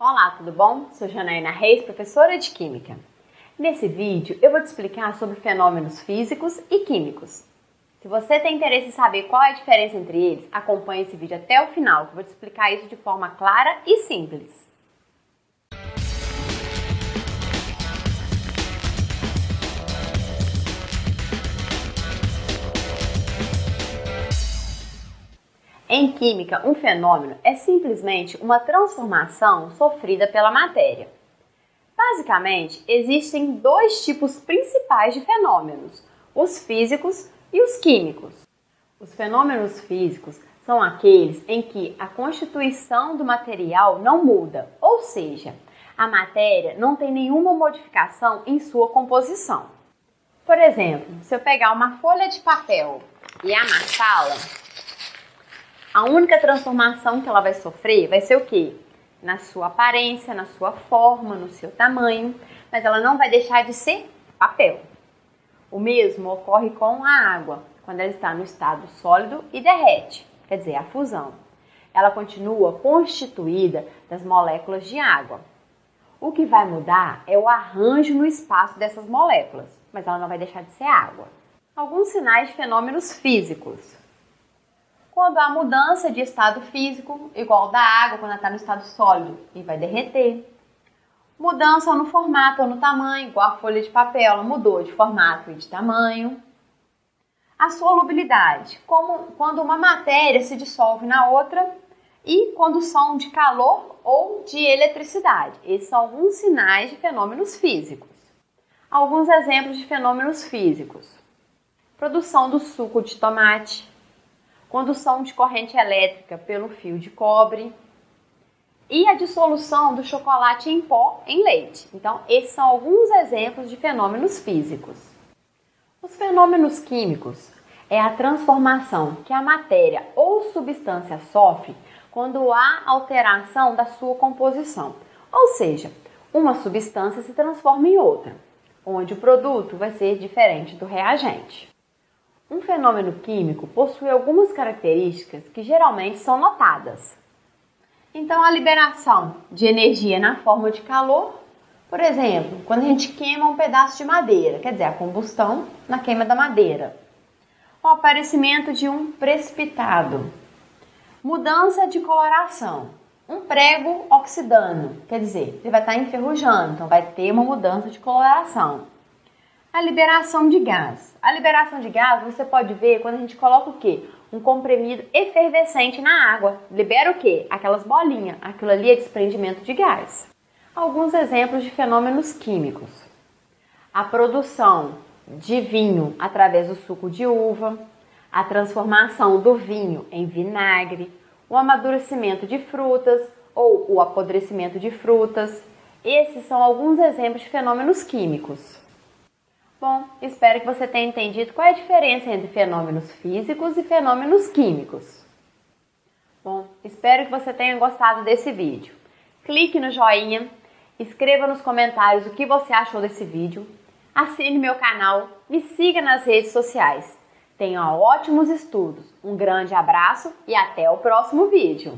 Olá, tudo bom? Sou Janaína Reis, professora de Química. Nesse vídeo eu vou te explicar sobre fenômenos físicos e químicos. Se você tem interesse em saber qual é a diferença entre eles, acompanhe esse vídeo até o final, que eu vou te explicar isso de forma clara e simples. Em química, um fenômeno é simplesmente uma transformação sofrida pela matéria. Basicamente, existem dois tipos principais de fenômenos: os físicos e os químicos. Os fenômenos físicos são aqueles em que a constituição do material não muda, ou seja, a matéria não tem nenhuma modificação em sua composição. Por exemplo, se eu pegar uma folha de papel e amassá-la, a única transformação que ela vai sofrer vai ser o quê? Na sua aparência, na sua forma, no seu tamanho, mas ela não vai deixar de ser papel. O mesmo ocorre com a água, quando ela está no estado sólido e derrete, quer dizer, a fusão. Ela continua constituída das moléculas de água. O que vai mudar é o arranjo no espaço dessas moléculas, mas ela não vai deixar de ser água. Alguns sinais de fenômenos físicos quando há mudança de estado físico, igual da água quando está no estado sólido e vai derreter. Mudança no formato ou no tamanho, igual a folha de papel, ela mudou de formato e de tamanho. A solubilidade, como quando uma matéria se dissolve na outra e condução de calor ou de eletricidade. Esses são alguns sinais de fenômenos físicos. Alguns exemplos de fenômenos físicos: produção do suco de tomate, condução de corrente elétrica pelo fio de cobre e a dissolução do chocolate em pó em leite. Então, esses são alguns exemplos de fenômenos físicos. Os fenômenos químicos é a transformação que a matéria ou substância sofre quando há alteração da sua composição. Ou seja, uma substância se transforma em outra, onde o produto vai ser diferente do reagente. Um fenômeno químico possui algumas características que geralmente são notadas. Então, a liberação de energia na forma de calor, por exemplo, quando a gente queima um pedaço de madeira, quer dizer, a combustão na queima da madeira. O aparecimento de um precipitado. Mudança de coloração. Um prego oxidando, quer dizer, ele vai estar enferrujando, então vai ter uma mudança de coloração a liberação de gás. A liberação de gás você pode ver quando a gente coloca o quê? Um comprimido efervescente na água. Libera o quê? Aquelas bolinhas. Aquilo ali é desprendimento de gás. Alguns exemplos de fenômenos químicos. A produção de vinho através do suco de uva, a transformação do vinho em vinagre, o amadurecimento de frutas ou o apodrecimento de frutas. Esses são alguns exemplos de fenômenos químicos. Bom, espero que você tenha entendido qual é a diferença entre fenômenos físicos e fenômenos químicos. Bom, espero que você tenha gostado desse vídeo. Clique no joinha, escreva nos comentários o que você achou desse vídeo, assine meu canal, me siga nas redes sociais. Tenha ótimos estudos, um grande abraço e até o próximo vídeo!